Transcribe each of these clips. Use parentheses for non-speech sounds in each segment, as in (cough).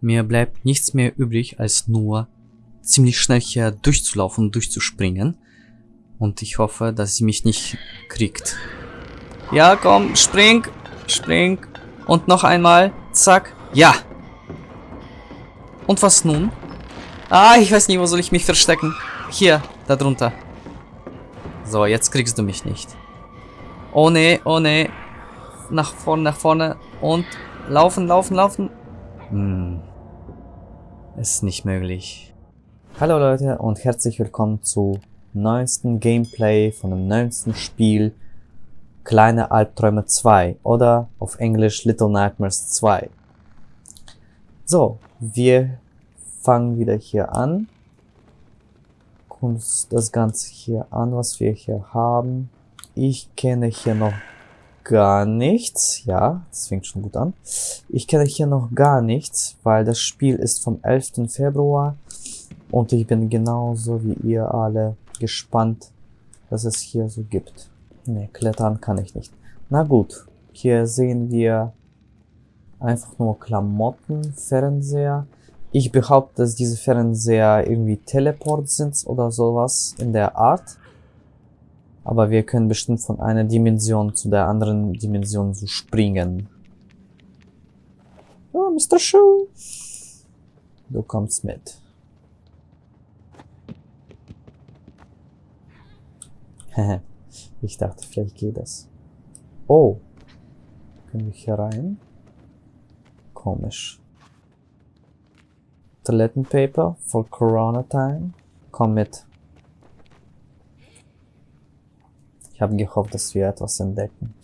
Mir bleibt nichts mehr übrig, als nur ziemlich schnell hier durchzulaufen und durchzuspringen. Und ich hoffe, dass sie mich nicht kriegt. Ja, komm, spring, spring. Und noch einmal, zack, ja. Und was nun? Ah, ich weiß nicht, wo soll ich mich verstecken. Hier, da drunter. So, jetzt kriegst du mich nicht. Oh ne, oh ne. Nach vorne, nach vorne. Und laufen, laufen, laufen. Hm. Ist nicht möglich. Hallo Leute und herzlich willkommen zu neuesten Gameplay von dem neuesten Spiel Kleine Albträume 2 oder auf Englisch Little Nightmares 2. So, wir fangen wieder hier an. Gucken uns das Ganze hier an, was wir hier haben. Ich kenne hier noch gar nichts. Ja, das fängt schon gut an. Ich kenne hier noch gar nichts, weil das Spiel ist vom 11. Februar. Und ich bin genauso wie ihr alle gespannt, was es hier so gibt. Ne, klettern kann ich nicht. Na gut, hier sehen wir einfach nur Klamotten, Fernseher. Ich behaupte, dass diese Fernseher irgendwie Teleport sind oder sowas in der Art. Aber wir können bestimmt von einer Dimension zu der anderen Dimension so springen. Oh, Mr. Schuh. Du kommst mit. (laughs) ich dachte, vielleicht geht das. Oh. Können wir hier rein? Komisch. Toilettenpaper for Corona Time. Komm mit. Ich habe gehofft, dass wir etwas entdecken.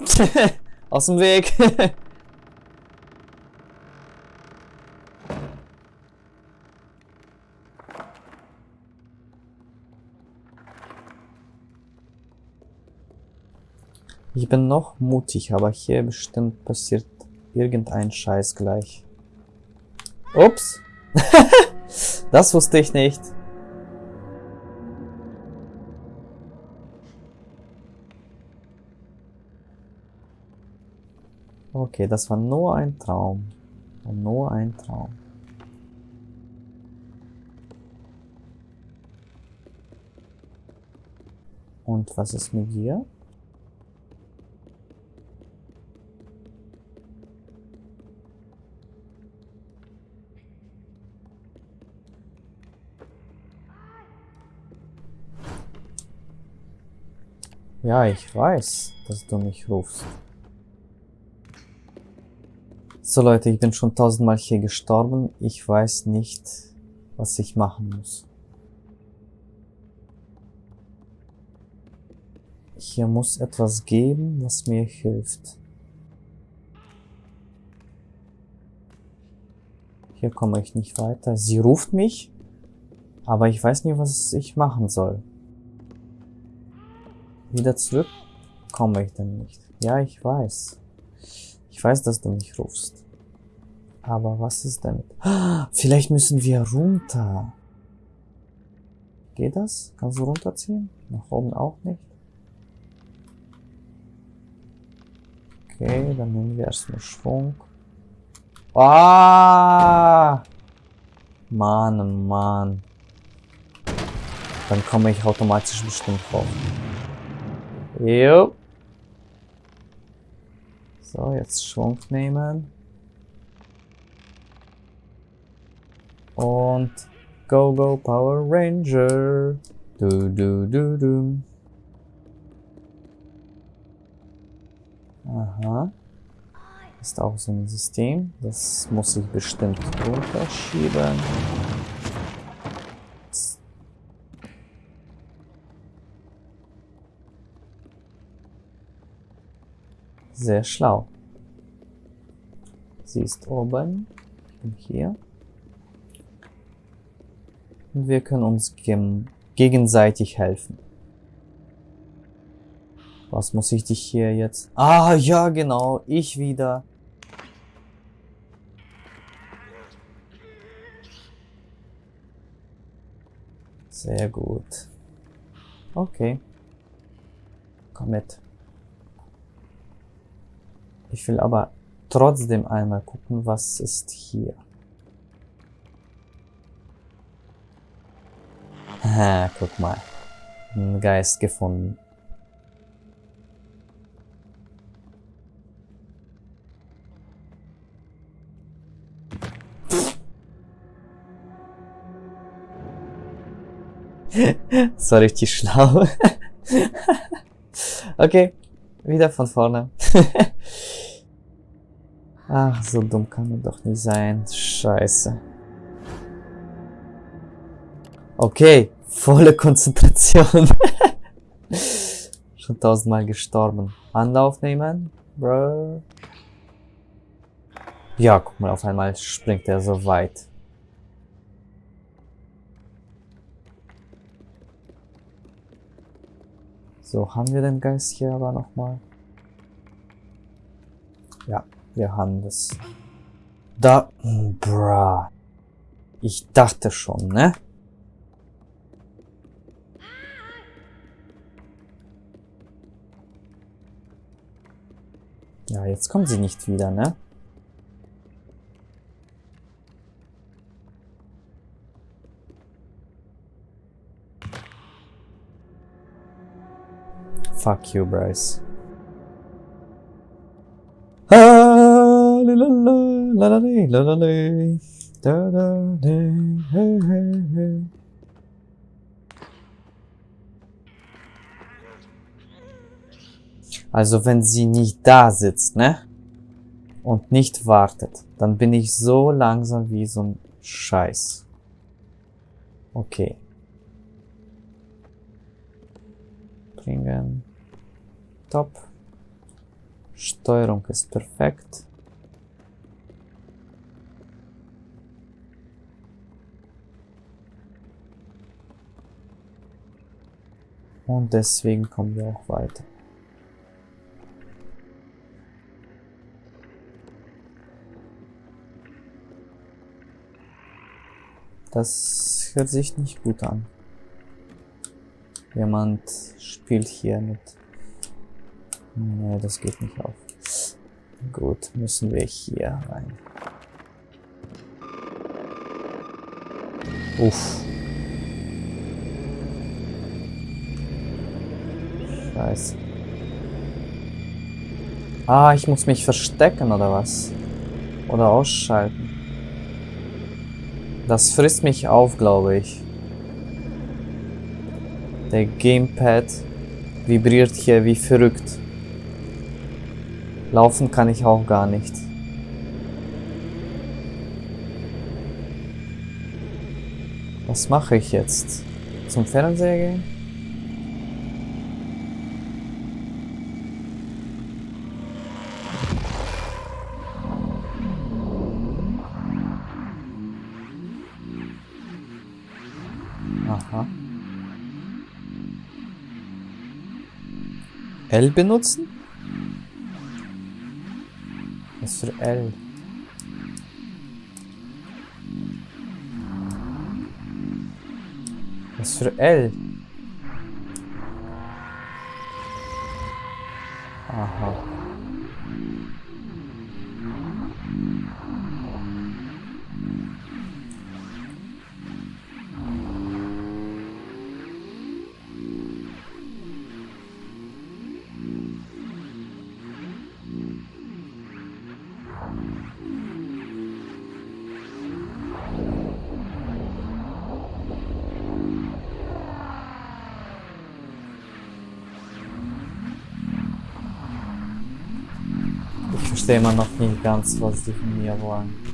(laughs) Aus dem Weg. (laughs) Ich bin noch mutig, aber hier bestimmt passiert irgendein Scheiß gleich. Ups. (laughs) das wusste ich nicht. Okay, das war nur ein Traum. Nur ein Traum. Und was ist mit dir? Ja, ich weiß, dass du mich rufst. So Leute, ich bin schon tausendmal hier gestorben. Ich weiß nicht, was ich machen muss. Hier muss etwas geben, was mir hilft. Hier komme ich nicht weiter. Sie ruft mich, aber ich weiß nicht, was ich machen soll. Wieder zurück komme ich denn nicht. Ja, ich weiß. Ich weiß, dass du mich rufst. Aber was ist damit? Vielleicht müssen wir runter. Geht das? Kannst du runterziehen? Nach oben auch nicht? Okay, dann nehmen wir erstmal Schwung. Ah! Mann, Mann. Dann komme ich automatisch bestimmt hoch. Jo. So, jetzt Schwung nehmen. Und Go Go Power Ranger. Du du du du. Aha. Ist auch so ein System. Das muss ich bestimmt runterschieben. Sehr schlau. Sie ist oben. Ich bin hier. Und wir können uns gegenseitig helfen. Was muss ich dich hier jetzt... Ah, ja, genau. Ich wieder. Sehr gut. Okay. Komm mit. Ich will aber trotzdem einmal gucken, was ist hier. Ha, guck mal. Ein Geist gefunden. (laughs) das war richtig schlau. (laughs) okay, wieder von vorne. (laughs) Ach, so dumm kann man doch nicht sein. Scheiße. Okay, volle (laughs) Konzentration. (laughs) Schon tausendmal gestorben. Anlauf nehmen, bro. Ja, guck mal, auf einmal springt er so weit. So, haben wir den Geist hier aber nochmal? Ja, wir haben das. Da, bra. Ich dachte schon, ne? Ja, jetzt kommt sie nicht wieder, ne? Fuck you, Bryce. Also wenn sie nicht da sitzt, ne? Und nicht wartet, dann bin ich so langsam wie so ein Scheiß. Okay. Bringen. Top. Steuerung ist perfekt. Und deswegen kommen wir auch weiter. Das hört sich nicht gut an. Jemand spielt hier mit Nee, das geht nicht auf. Gut, müssen wir hier rein. Uff. Scheiße. Ah, ich muss mich verstecken, oder was? Oder ausschalten. Das frisst mich auf, glaube ich. Der Gamepad vibriert hier wie verrückt. Laufen kann ich auch gar nicht. Was mache ich jetzt? Zum Fernseher gehen? L benutzen? Was für L? Was für L? Verstehe immer noch nicht ganz, was die von mir wollen.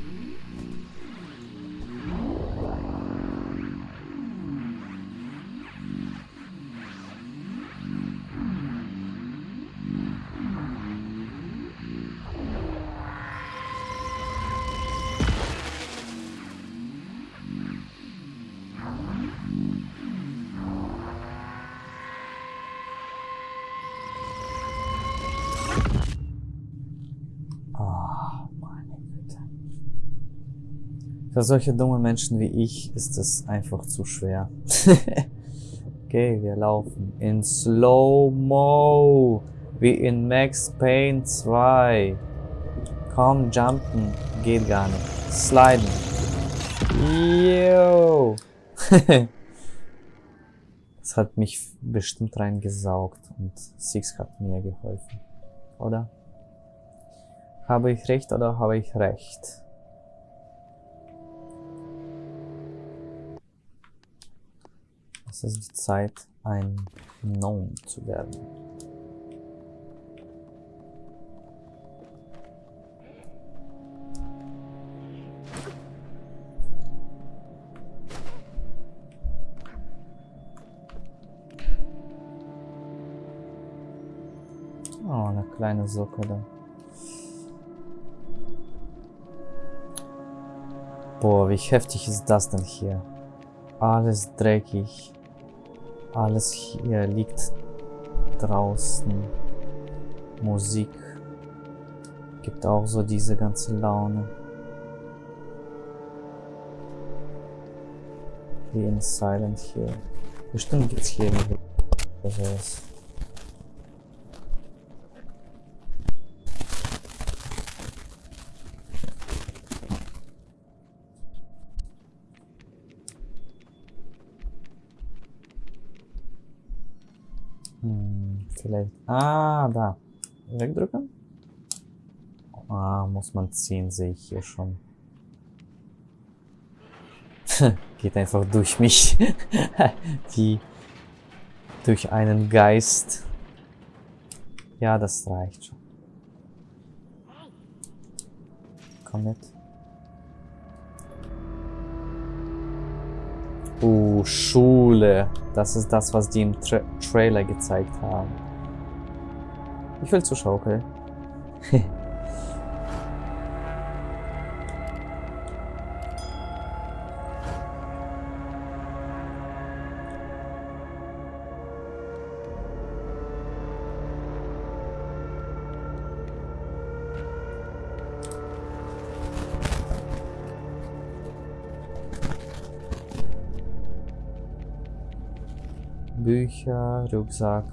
Für solche dumme Menschen wie ich ist es einfach zu schwer. (laughs) okay, wir laufen in Slow-Mo. Wie in Max Payne 2. Komm, jumpen. Geht gar nicht. Sliden. Yo. (laughs) das hat mich bestimmt reingesaugt und Six hat mir geholfen. Oder? Habe ich recht oder habe ich recht? Es ist Zeit, ein Gnome zu werden. Oh, eine kleine Socke da. Boah, wie heftig ist das denn hier? Alles dreckig. Alles hier liegt draußen. Musik. Gibt auch so diese ganze Laune. Wie in Silent Hill. Bestimmt gibt's hier sowas. Vielleicht. Ah, da. Wegdrücken? Ah, muss man ziehen, sehe ich hier schon. Geht einfach durch mich. Wie durch einen Geist. Ja, das reicht schon. Komm mit. Uh, Schule. Das ist das, was die im Tra Trailer gezeigt haben. Ich will zur Schaukel. (laughs) Bücher, Rucksack.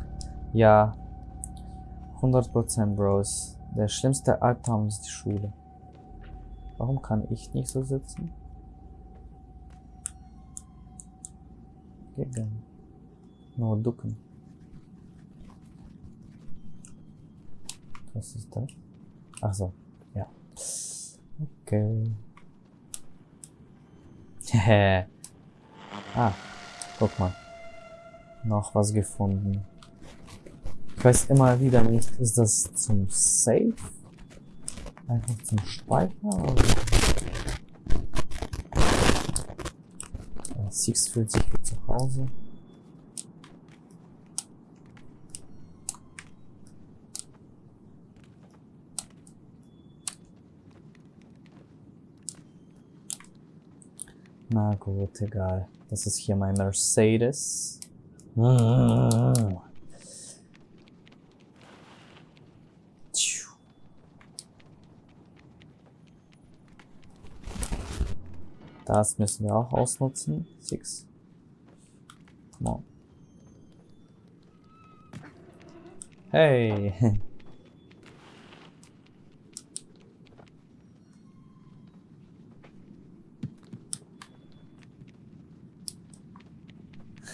Ja. 100% Bros. Der schlimmste Albtraum ist die Schule. Warum kann ich nicht so sitzen? Nicht. Nur ducken. Was ist das? Ach so, ja. Okay. (laughs) Ah, guck mal noch was gefunden. Ich weiß immer wieder nicht, ist das zum Save? Einfach zum Speichern? Oder? Six fühlt sich wie zu Hause. Na gut, egal. Das ist hier mein Mercedes. Das müssen wir auch ausnutzen. Six. Come on. Hey.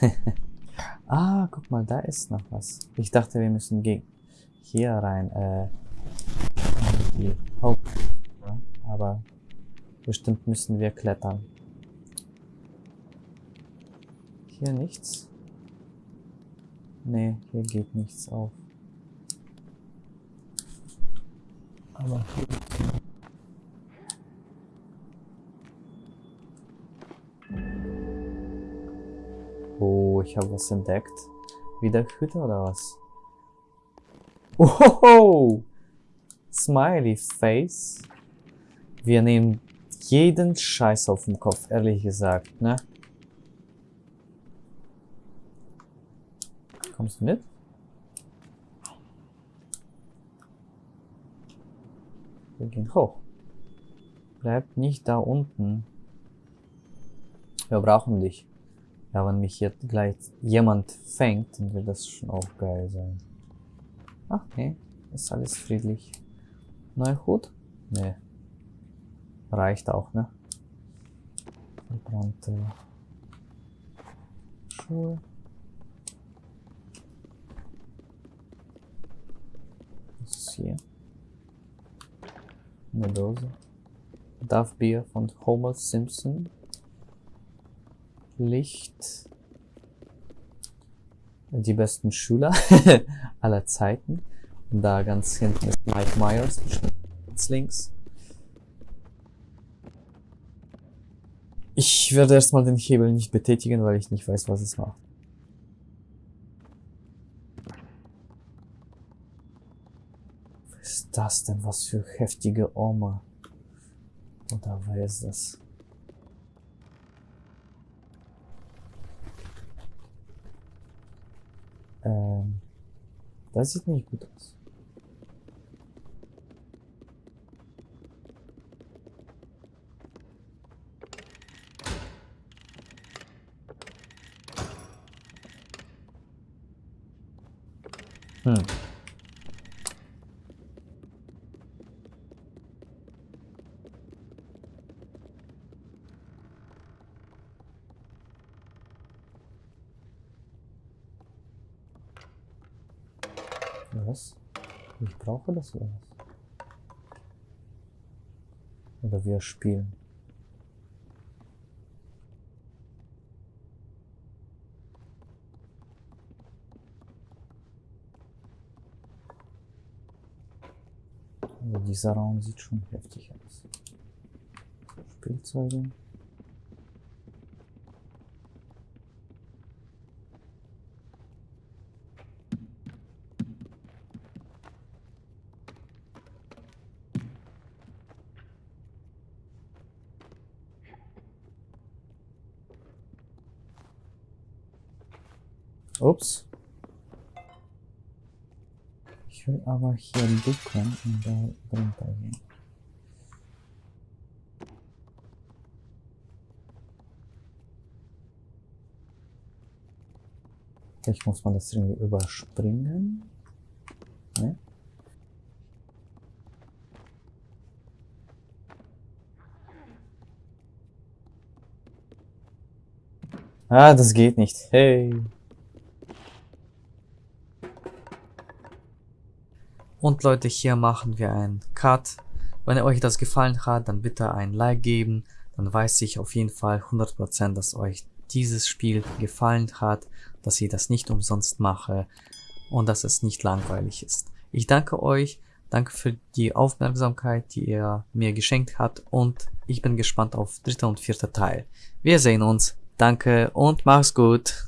(laughs) Ah, guck mal, da ist noch was. Ich dachte, wir müssen hier rein. Äh, die Haupt. Aber bestimmt müssen wir klettern. Hier nichts? Nee, hier geht nichts auf. Aber hier Oh, ich habe was entdeckt. Wieder Hüte oder was? Oh, Smiley Face. Wir nehmen jeden Scheiß auf den Kopf, ehrlich gesagt, ne? Kommst du mit? Wir gehen hoch. Bleibt nicht da unten. Wir brauchen dich. Ja, wenn mich jetzt gleich jemand fängt, dann wird das schon auch geil sein. Ach nee, ist alles friedlich. Neuer Hut? Nee. Reicht auch, ne? Verbrannte Schuhe. Was ist hier? Eine Dose. Darf Bier von Homer Simpson. Licht. Die besten Schüler (laughs) aller Zeiten. Und da ganz hinten ist Mike Myers, ganz links. Ich werde erstmal den Hebel nicht betätigen, weil ich nicht weiß, was es macht. Was ist das denn? Was für heftige Oma. Oder wer ist das? Ähm, das sieht nicht gut aus. Hm. Was? Ich brauche das oder was? Oder wir spielen. Also dieser Raum sieht schon heftig aus. Spielzeuge. Ups. Ich will aber hier ducken und da drunter gehen. Vielleicht muss man das irgendwie überspringen. Ne? Ah, das geht nicht. Hey. Und Leute, hier machen wir einen Cut. Wenn euch das gefallen hat, dann bitte ein Like geben. Dann weiß ich auf jeden Fall 100%, dass euch dieses Spiel gefallen hat, dass ich das nicht umsonst mache und dass es nicht langweilig ist. Ich danke euch, danke für die Aufmerksamkeit, die ihr mir geschenkt habt und ich bin gespannt auf dritter und vierter Teil. Wir sehen uns, danke und mach's gut.